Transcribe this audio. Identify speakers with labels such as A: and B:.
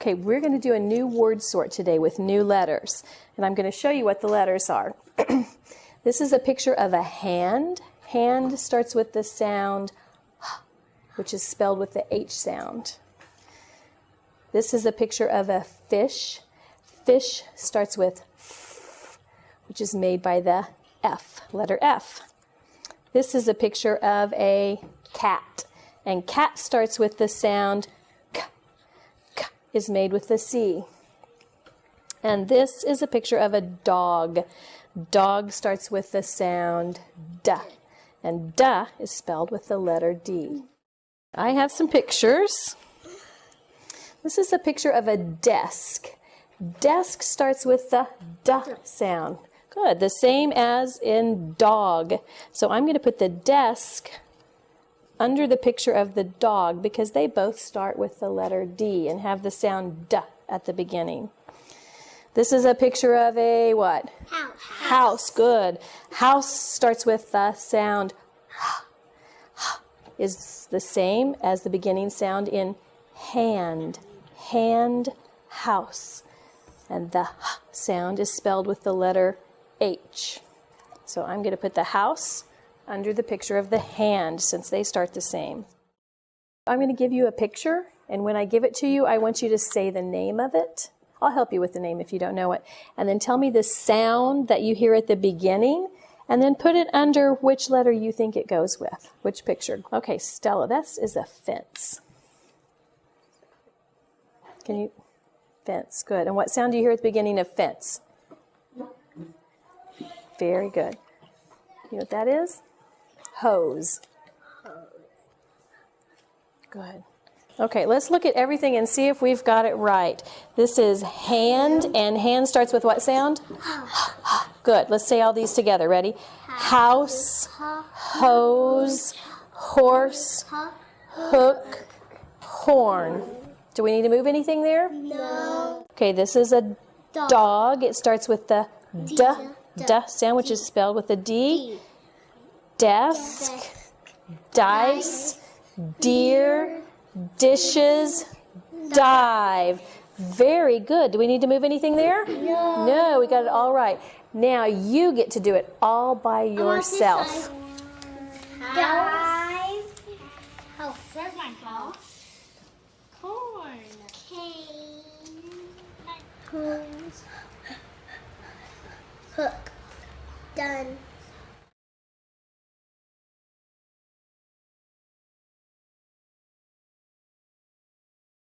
A: Okay, we're going to do a new word sort today with new letters. And I'm going to show you what the letters are. this is a picture of a hand. Hand starts with the sound, which is spelled with the H sound. This is a picture of a fish. Fish starts with f, which is made by the F, letter F. This is a picture of a cat. And cat starts with the sound is made with the C. And this is a picture of a dog. Dog starts with the sound D. And D is spelled with the letter D. I have some pictures. This is a picture of a desk. Desk starts with the D sound. Good, the same as in dog. So I'm going to put the desk under the picture of the dog because they both start with the letter D and have the sound D at the beginning. This is a picture of a what?
B: House.
A: House, good. House starts with the sound is the same as the beginning sound in hand. Hand, house. And the sound is spelled with the letter H. So I'm going to put the house under the picture of the hand since they start the same. I'm going to give you a picture, and when I give it to you, I want you to say the name of it. I'll help you with the name if you don't know it. And then tell me the sound that you hear at the beginning, and then put it under which letter you think it goes with, which picture. Okay, Stella, this is a fence. Can you? Fence, good. And what sound do you hear at the beginning of fence? Very good. You know what that is? Hose. Good. Okay, let's look at everything and see if we've got it right. This is hand, and hand starts with what sound? Good. Let's say all these together. Ready? House, hose, horse, hook, horn. Do we need to move anything there?
B: No.
A: Okay, this is a dog. It starts with the d, d sound, which is spelled with a D desk, dice, deer, dishes, dive. Very good. Do we need to move anything there?
B: No.
A: No, we got it all right. Now you get to do it all by yourself.
B: Dive. House. Where's my house? Corn. Cane. Hose. Hook. Done.